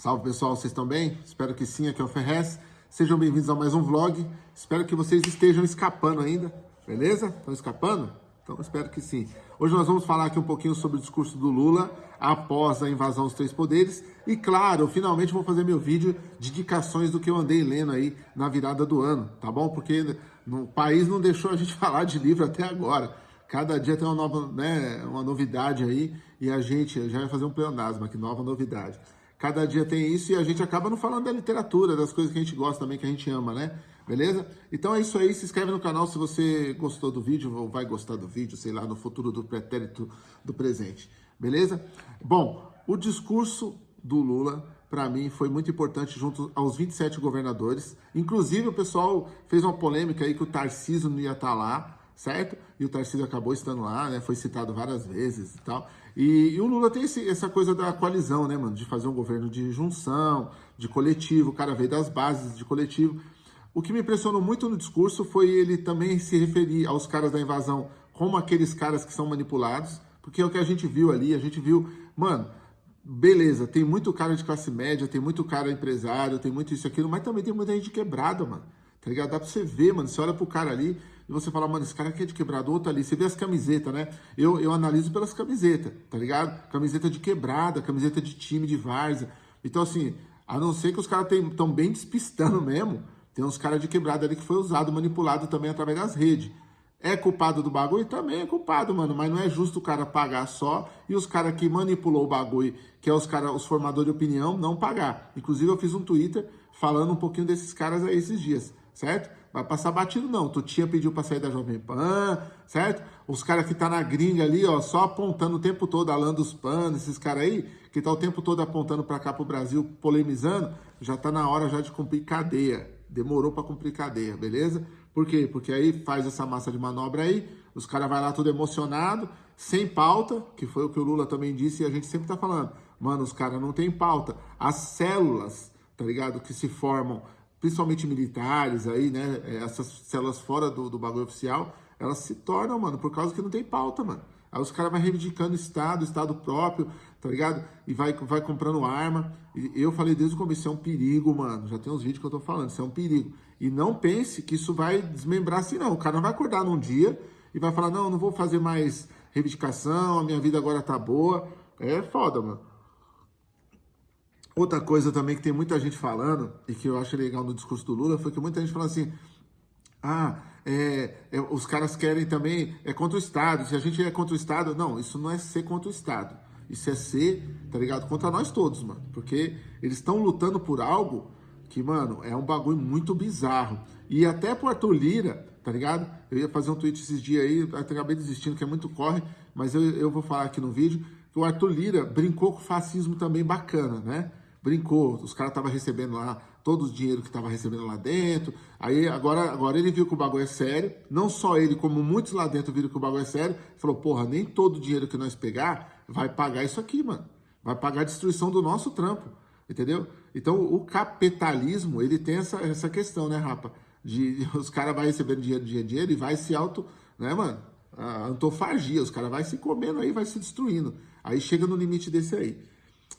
Salve pessoal, vocês estão bem? Espero que sim, aqui é o Ferrez. Sejam bem-vindos a mais um vlog. Espero que vocês estejam escapando ainda, beleza? Estão escapando? Então espero que sim. Hoje nós vamos falar aqui um pouquinho sobre o discurso do Lula após a invasão dos três poderes. E claro, eu finalmente vou fazer meu vídeo de indicações do que eu andei lendo aí na virada do ano, tá bom? Porque o país não deixou a gente falar de livro até agora. Cada dia tem uma nova, né, uma novidade aí e a gente já vai fazer um pleonasmo aqui, nova novidade. Cada dia tem isso e a gente acaba não falando da literatura, das coisas que a gente gosta também, que a gente ama, né? Beleza? Então é isso aí, se inscreve no canal se você gostou do vídeo ou vai gostar do vídeo, sei lá, no futuro do pretérito do presente. Beleza? Bom, o discurso do Lula, para mim, foi muito importante junto aos 27 governadores. Inclusive, o pessoal fez uma polêmica aí que o Tarcísio não ia estar tá lá, certo? E o Tarcísio acabou estando lá, né? Foi citado várias vezes e tal. E, e o Lula tem esse, essa coisa da coalizão, né, mano? De fazer um governo de junção, de coletivo, o cara veio das bases de coletivo. O que me impressionou muito no discurso foi ele também se referir aos caras da invasão como aqueles caras que são manipulados, porque é o que a gente viu ali, a gente viu, mano, beleza, tem muito cara de classe média, tem muito cara empresário, tem muito isso e aquilo, mas também tem muita gente quebrada, mano, tá ligado? Dá pra você ver, mano, você olha pro cara ali, e você fala, mano, esse cara aqui é de quebrado, outro ali. Você vê as camisetas, né? Eu, eu analiso pelas camisetas, tá ligado? Camiseta de quebrada, camiseta de time, de várzea. Então, assim, a não ser que os caras estão bem despistando mesmo, tem uns caras de quebrada ali que foi usado, manipulado também através das redes. É culpado do bagulho? Também é culpado, mano. Mas não é justo o cara pagar só e os caras que manipulou o bagulho, que é os caras, os formadores de opinião, não pagar. Inclusive, eu fiz um Twitter falando um pouquinho desses caras aí esses dias, certo? Vai passar batido não. Tu tinha pediu para sair da Jovem Pan, certo? Os caras que tá na gringa ali, ó, só apontando o tempo todo, Alan dos Pan, esses caras aí, que tá o tempo todo apontando para cá pro Brasil, polemizando, já tá na hora já de cumprir cadeia. Demorou para cumprir cadeia, beleza? Por quê? Porque aí faz essa massa de manobra aí, os caras vai lá tudo emocionado, sem pauta, que foi o que o Lula também disse e a gente sempre tá falando. Mano, os caras não tem pauta. As células, tá ligado? Que se formam principalmente militares aí, né? É, essas células fora do, do bagulho oficial, elas se tornam, mano, por causa que não tem pauta, mano. Aí os caras vão reivindicando Estado, Estado próprio, tá ligado? E vai, vai comprando arma. E eu falei desde o começo, isso é um perigo, mano. Já tem uns vídeos que eu tô falando, isso é um perigo. E não pense que isso vai desmembrar assim, não. O cara não vai acordar num dia e vai falar, não, não vou fazer mais reivindicação, a minha vida agora tá boa. É foda, mano. Outra coisa também que tem muita gente falando, e que eu acho legal no discurso do Lula, foi que muita gente falou assim, ah, é, é, os caras querem também, é contra o Estado, se a gente é contra o Estado, não, isso não é ser contra o Estado, isso é ser, tá ligado, contra nós todos, mano, porque eles estão lutando por algo que, mano, é um bagulho muito bizarro, e até pro Arthur Lira, tá ligado, eu ia fazer um tweet esses dias aí, acabei desistindo, que é muito corre, mas eu, eu vou falar aqui no vídeo, o Arthur Lira brincou com fascismo também bacana, né, brincou, os caras estavam recebendo lá todo o dinheiro que estava recebendo lá dentro. Aí agora, agora ele viu que o bagulho é sério. Não só ele, como muitos lá dentro viram que o bagulho é sério. Falou, porra, nem todo o dinheiro que nós pegar vai pagar isso aqui, mano. Vai pagar a destruição do nosso trampo, entendeu? Então o capitalismo, ele tem essa, essa questão, né, rapa? De os caras vão recebendo dinheiro, dinheiro, dinheiro e vai se auto, né, mano? A antofagia, os caras vai se comendo aí, vai se destruindo. Aí chega no limite desse aí.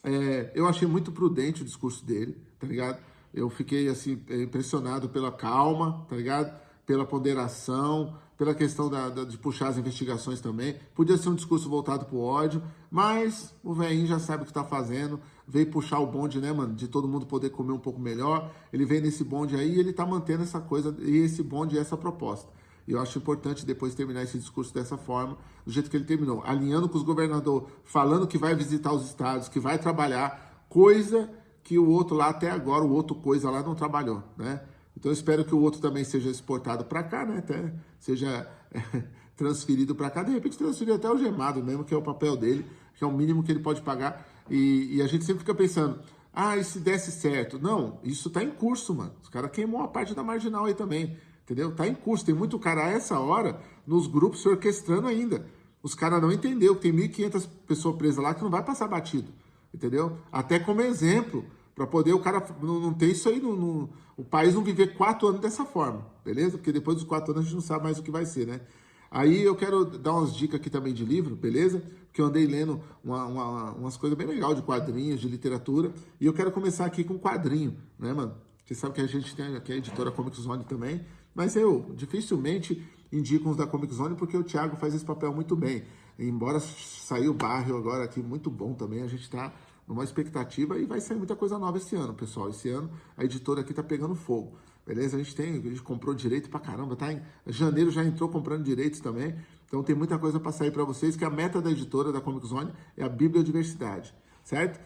É, eu achei muito prudente o discurso dele, tá ligado? Eu fiquei, assim, impressionado pela calma, tá ligado? Pela ponderação, pela questão da, da, de puxar as investigações também. Podia ser um discurso voltado pro ódio, mas o velhinho já sabe o que tá fazendo, veio puxar o bonde, né, mano, de todo mundo poder comer um pouco melhor. Ele vem nesse bonde aí e ele tá mantendo essa coisa, e esse bonde e essa proposta. Eu acho importante depois terminar esse discurso dessa forma, do jeito que ele terminou, alinhando com os governadores, falando que vai visitar os estados, que vai trabalhar, coisa que o outro lá até agora, o outro coisa lá não trabalhou, né? Então espero que o outro também seja exportado para cá, né? Até seja é, transferido para cá, de repente transferir até o gemado mesmo, que é o papel dele, que é o mínimo que ele pode pagar. E, e a gente sempre fica pensando, ah, e se desse certo? Não, isso tá em curso, mano. Os caras queimou a parte da marginal aí também entendeu? Tá em curso, tem muito cara a essa hora nos grupos se orquestrando ainda. Os caras não entendeu que tem 1.500 pessoas presas lá que não vai passar batido, entendeu? Até como exemplo, para poder o cara não, não ter isso aí, no, o país não viver quatro anos dessa forma, beleza? Porque depois dos quatro anos a gente não sabe mais o que vai ser, né? Aí eu quero dar umas dicas aqui também de livro, beleza? Porque eu andei lendo uma, uma, umas coisas bem legais de quadrinhos, de literatura, e eu quero começar aqui com quadrinho, né, mano? Você sabe que a gente tem aqui a editora Comic Zone também, mas eu dificilmente indico uns da Comic Zone porque o Thiago faz esse papel muito bem. Embora saiu o bairro agora aqui muito bom também, a gente está numa expectativa e vai sair muita coisa nova esse ano, pessoal. Esse ano a editora aqui tá pegando fogo. Beleza? A gente tem, a gente comprou direito pra caramba, tá? Em janeiro já entrou comprando direitos também. Então tem muita coisa para sair para vocês, que a meta da editora da Comic Zone é a bibliodiversidade, certo?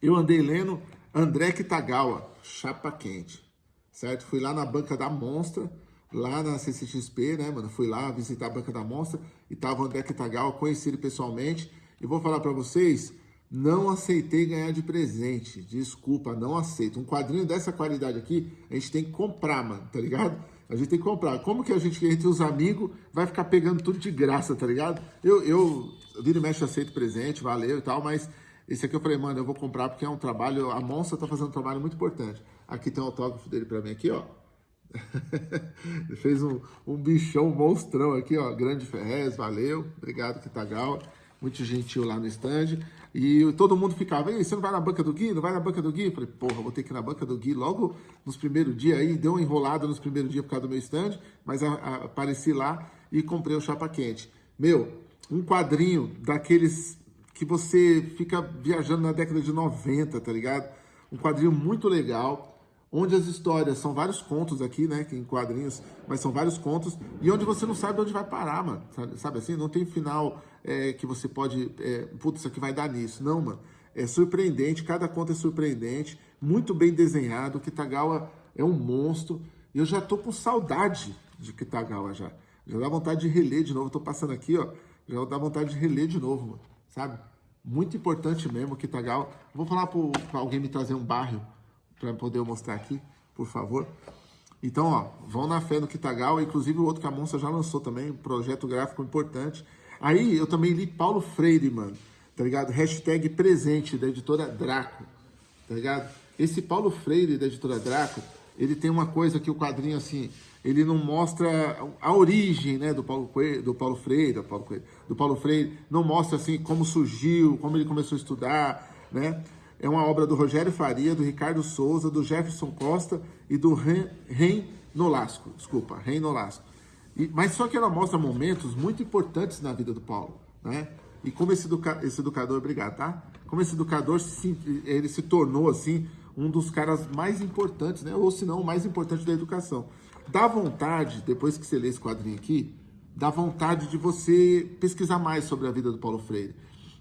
Eu andei lendo André Kitagawa, Chapa Quente, certo? Fui lá na banca da Monstra, lá na CCXP, né, mano? Fui lá visitar a banca da Monstra e tava o André Kitagawa, conheci ele pessoalmente e vou falar para vocês, não aceitei ganhar de presente. Desculpa, não aceito. Um quadrinho dessa qualidade aqui, a gente tem que comprar, mano, tá ligado? A gente tem que comprar. Como que a gente, entre os amigos, vai ficar pegando tudo de graça, tá ligado? Eu, eu vira e mexe, aceito presente, valeu e tal, mas esse aqui eu falei, mano, eu vou comprar porque é um trabalho, a Monça tá fazendo um trabalho muito importante. Aqui tem o autógrafo dele pra mim aqui, ó. Ele fez um, um bichão, monstrão aqui, ó. Grande Ferrez, valeu. Obrigado, Kitagawa. Muito gentil lá no stand. E todo mundo ficava, Ei, você não vai na banca do Gui? Não vai na banca do Gui? Eu falei, porra, vou ter que ir na banca do Gui logo nos primeiros dias aí. Deu uma enrolada nos primeiros dias por causa do meu stand, mas a, a, apareci lá e comprei o chapa quente. Meu, um quadrinho daqueles que você fica viajando na década de 90, tá ligado? Um quadrinho muito legal onde as histórias são vários contos aqui, né, em quadrinhos, mas são vários contos, e onde você não sabe onde vai parar, mano, sabe, sabe assim? Não tem final é, que você pode, é, putz, isso aqui vai dar nisso. Não, mano, é surpreendente, cada conto é surpreendente, muito bem desenhado, o Kitagawa é um monstro, e eu já tô com saudade de Kitagawa já, já dá vontade de reler de novo, tô passando aqui, ó, já dá vontade de reler de novo, mano, sabe? Muito importante mesmo, Kitagawa. Vou falar para alguém me trazer um barrio para poder mostrar aqui, por favor. Então, ó, vão na fé no Kitagawa, inclusive o outro que a Monça já lançou também, um projeto gráfico importante. Aí eu também li Paulo Freire, mano, tá ligado? Hashtag presente da editora Draco, tá ligado? Esse Paulo Freire da editora Draco, ele tem uma coisa que o quadrinho, assim, ele não mostra a origem, né, do Paulo, Coelho, do Paulo Freire, do Paulo, Coelho, do Paulo Freire, não mostra, assim, como surgiu, como ele começou a estudar, né? é uma obra do Rogério Faria, do Ricardo Souza, do Jefferson Costa e do Ren Nolasco. Desculpa, Ren Nolasco. E, mas só que ela mostra momentos muito importantes na vida do Paulo, né? E como esse, educa esse educador, obrigado, tá? Como esse educador, se, ele se tornou, assim, um dos caras mais importantes, né? Ou se não, o mais importante da educação. Dá vontade, depois que você lê esse quadrinho aqui, dá vontade de você pesquisar mais sobre a vida do Paulo Freire.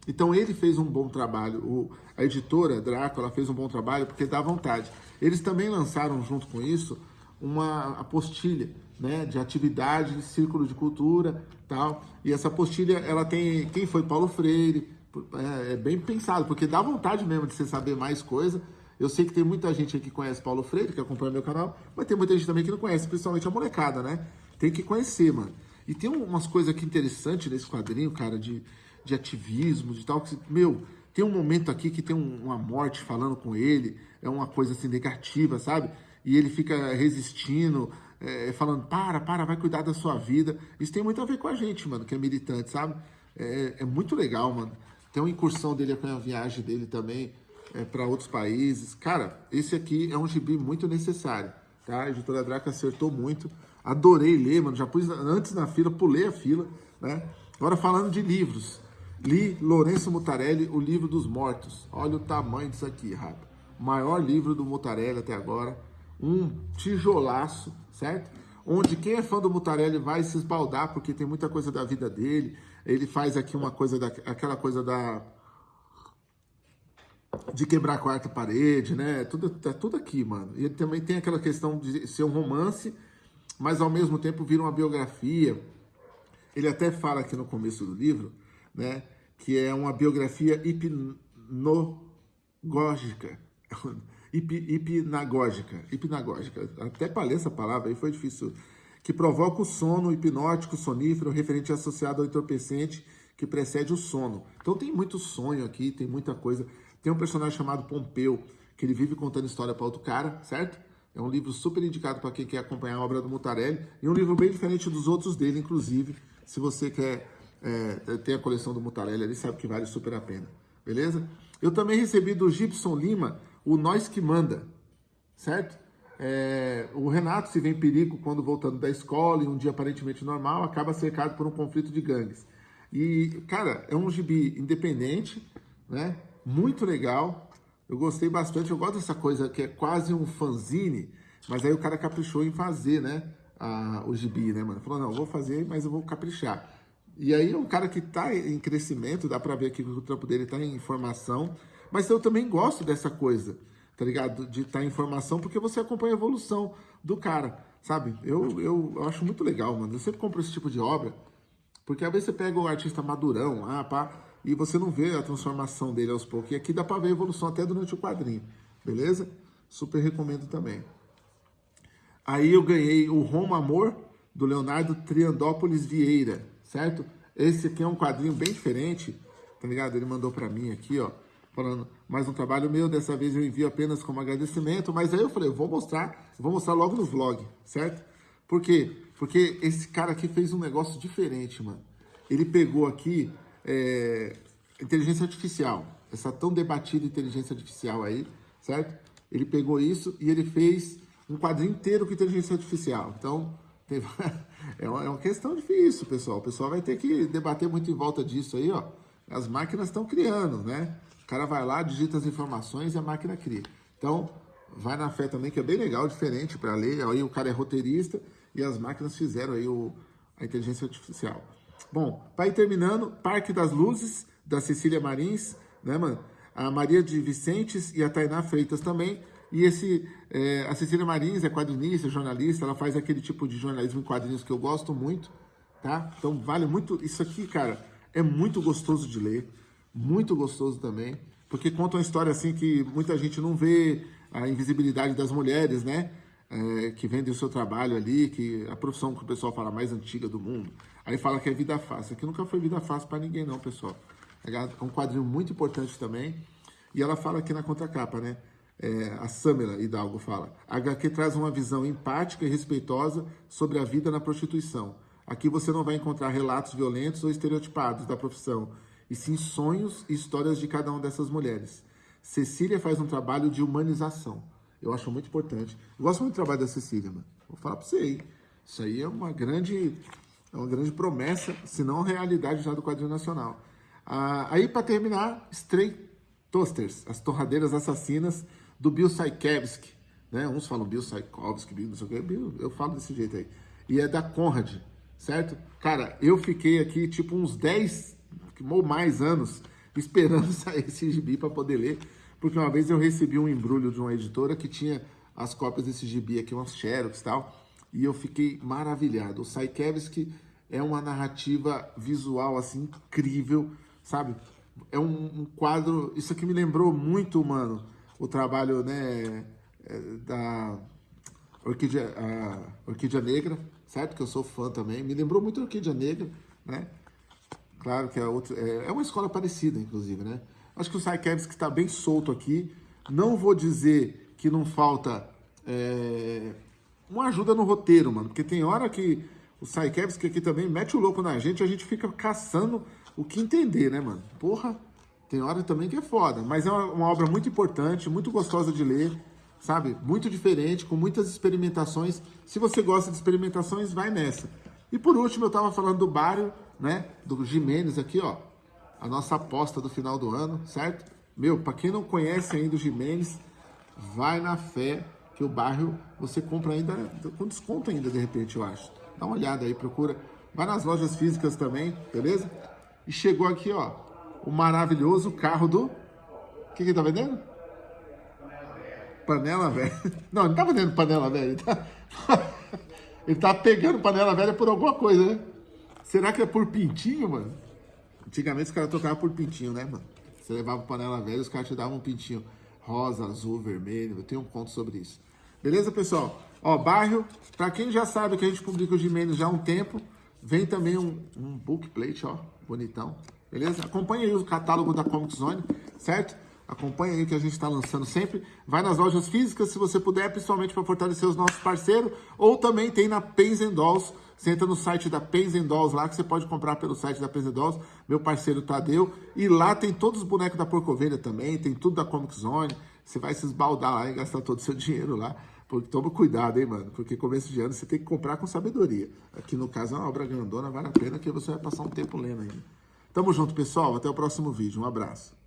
Então ele fez um bom trabalho, o, a editora Drácula fez um bom trabalho porque dá vontade. Eles também lançaram junto com isso uma apostilha né, de atividade, de círculo de cultura tal. E essa apostilha, ela tem quem foi Paulo Freire, é, é bem pensado, porque dá vontade mesmo de você saber mais coisa. Eu sei que tem muita gente aqui que conhece Paulo Freire, que acompanha meu canal, mas tem muita gente também que não conhece, principalmente a molecada, né? Tem que conhecer, mano. E tem umas coisas aqui interessantes nesse quadrinho, cara, de, de ativismo, de tal, que, meu, tem um momento aqui que tem um, uma morte falando com ele, é uma coisa assim negativa, sabe? E ele fica resistindo, é, falando, para, para, vai cuidar da sua vida. Isso tem muito a ver com a gente, mano, que é militante, sabe? É, é muito legal, mano. Tem uma incursão dele com a viagem dele também é, para outros países. Cara, esse aqui é um gibi muito necessário, tá? A editora Draca acertou muito. Adorei ler, mano. Já pus antes na fila, pulei a fila, né? Agora falando de livros. Li Lourenço Mutarelli, O Livro dos Mortos. Olha o tamanho disso aqui, rapaz. Maior livro do Mutarelli até agora. Um tijolaço, certo? Onde quem é fã do Mutarelli vai se esbaldar, porque tem muita coisa da vida dele. Ele faz aqui uma coisa, da, aquela coisa da... De quebrar a quarta parede, né? Tudo, tá tudo aqui, mano. E também tem aquela questão de ser um romance, mas ao mesmo tempo vira uma biografia. Ele até fala aqui no começo do livro, né? que é uma biografia hipnogógica, hip, hipnagógica, hipnagógica, até ler essa palavra aí foi difícil, que provoca o sono hipnótico, sonífero, referente associado ao entorpecente que precede o sono. Então tem muito sonho aqui, tem muita coisa. Tem um personagem chamado Pompeu, que ele vive contando história para outro cara, certo? É um livro super indicado para quem quer acompanhar a obra do Mutarelli. E um livro bem diferente dos outros dele, inclusive. Se você quer é, ter a coleção do Mutarelli ali, sabe que vale super a pena. Beleza? Eu também recebi do Gibson Lima o Nós Que Manda, certo? É, o Renato se vê em perigo quando voltando da escola, em um dia aparentemente normal, acaba cercado por um conflito de gangues. E, cara, é um gibi independente, né? Muito legal. Eu gostei bastante. Eu gosto dessa coisa que é quase um fanzine, mas aí o cara caprichou em fazer, né? A, o gibi, né, mano? Falou, não, vou fazer, mas eu vou caprichar. E aí é um cara que tá em crescimento, dá pra ver que o trampo dele tá em formação. Mas eu também gosto dessa coisa tá ligado? De estar tá em formação, porque você acompanha a evolução do cara, sabe? Eu, eu, eu, acho muito legal, mano. Eu sempre compro esse tipo de obra, porque às vezes você pega o artista madurão, ah, pá, e você não vê a transformação dele aos poucos. E aqui dá pra ver a evolução até durante o quadrinho, beleza? Super recomendo também. Aí eu ganhei o Roma Amor, do Leonardo Triandópolis Vieira, certo? Esse aqui é um quadrinho bem diferente, tá ligado? Ele mandou pra mim aqui, ó falando, mais um trabalho meu, dessa vez eu envio apenas como agradecimento, mas aí eu falei, eu vou mostrar, vou mostrar logo no vlog, certo? Por quê? Porque esse cara aqui fez um negócio diferente, mano. Ele pegou aqui é, inteligência artificial, essa tão debatida inteligência artificial aí, certo? Ele pegou isso e ele fez um quadrinho inteiro com inteligência artificial. Então, é uma, é uma questão difícil, pessoal. O pessoal vai ter que debater muito em volta disso aí, ó. As máquinas estão criando, né? O cara vai lá, digita as informações e a máquina cria. Então, vai na fé também, que é bem legal, diferente para ler. Aí o cara é roteirista e as máquinas fizeram aí o, a inteligência artificial. Bom, para ir terminando, Parque das Luzes, da Cecília Marins, né, mano? A Maria de Vicentes e a Tainá Freitas também. E esse, é, a Cecília Marins é quadrinista, jornalista, ela faz aquele tipo de jornalismo em quadrinhos que eu gosto muito, tá? Então vale muito, isso aqui, cara, é muito gostoso de ler muito gostoso também, porque conta uma história assim que muita gente não vê a invisibilidade das mulheres, né? É, que vendem o seu trabalho ali, que a profissão que o pessoal fala mais antiga do mundo. Aí fala que é vida fácil. Aqui nunca foi vida fácil para ninguém não, pessoal. É um quadrinho muito importante também. E ela fala aqui na contracapa, né? É, a Samela Hidalgo fala. A HQ traz uma visão empática e respeitosa sobre a vida na prostituição. Aqui você não vai encontrar relatos violentos ou estereotipados da profissão, e sim sonhos e histórias de cada uma dessas mulheres. Cecília faz um trabalho de humanização. Eu acho muito importante. Eu gosto muito do trabalho da Cecília, mano. Vou falar pra você aí. Isso aí é uma grande, é uma grande promessa, se não realidade já do quadrinho nacional. Ah, aí, para terminar, Stray Toasters, as torradeiras assassinas do Bill Sienkiewicz. Né? Uns falam Bill Sienkiewicz, Bill não sei o que, Bill, eu falo desse jeito aí. E é da Conrad, certo? Cara, eu fiquei aqui tipo uns 10 ou mais anos esperando sair esse gibi para poder ler, porque uma vez eu recebi um embrulho de uma editora que tinha as cópias desse gibi aqui, umas xerox e tal, e eu fiquei maravilhado. O Saikevski é uma narrativa visual, assim, incrível, sabe? É um, um, quadro... Isso aqui me lembrou muito, mano, o trabalho, né, é, da Orquídea, Orquídea Negra, certo? Que eu sou fã também. Me lembrou muito a Orquídea Negra, né? Claro que é, outro, é, é uma escola parecida, inclusive, né? Acho que o Saikevski está bem solto aqui. Não vou dizer que não falta é, uma ajuda no roteiro, mano. Porque tem hora que o Saikevski aqui também mete o louco na gente a gente fica caçando o que entender, né, mano? Porra, tem hora também que é foda. Mas é uma, uma obra muito importante, muito gostosa de ler, sabe? Muito diferente, com muitas experimentações. Se você gosta de experimentações, vai nessa. E por último, eu tava falando do Bário, né? Do Jimenez aqui, ó. A nossa aposta do final do ano, certo? Meu, para quem não conhece ainda o Jimenez, vai na fé que o bairro você compra ainda com desconto ainda, de repente, eu acho. Dá uma olhada aí, procura. Vai nas lojas físicas também, beleza? E chegou aqui, ó, o maravilhoso carro do... O que que tá vendendo? Panela velha. Não, não tá vendendo panela velha. Ele tá, ele tá pegando panela velha por alguma coisa, né? Será que é por pintinho, mano? Antigamente os caras tocavam por pintinho, né, mano? Você levava panela velha, os caras te davam um pintinho rosa, azul, vermelho. Eu tenho um conto sobre isso. Beleza, pessoal? Ó, bairro, pra quem já sabe que a gente publica o Jimenez já há um tempo, vem também um, um bookplate, ó, bonitão. Beleza? Acompanhe aí o catálogo da Comic Zone, certo? Acompanha aí que a gente está lançando sempre. Vai nas lojas físicas, se você puder, principalmente para fortalecer os nossos parceiros. Ou também tem na Pens Dolls. Você entra no site da Pens Dolls lá, que você pode comprar pelo site da Pens Dolls. Meu parceiro Tadeu. E lá tem todos os bonecos da Porcovelha também. Tem tudo da Comic Zone. Você vai se esbaldar lá e gastar todo o seu dinheiro lá. Porque toma cuidado, hein, mano? Porque começo de ano você tem que comprar com sabedoria. Aqui no caso é uma obra grandona, vale a pena que você vai passar um tempo lendo ainda. Tamo junto, pessoal. Até o próximo vídeo. Um abraço.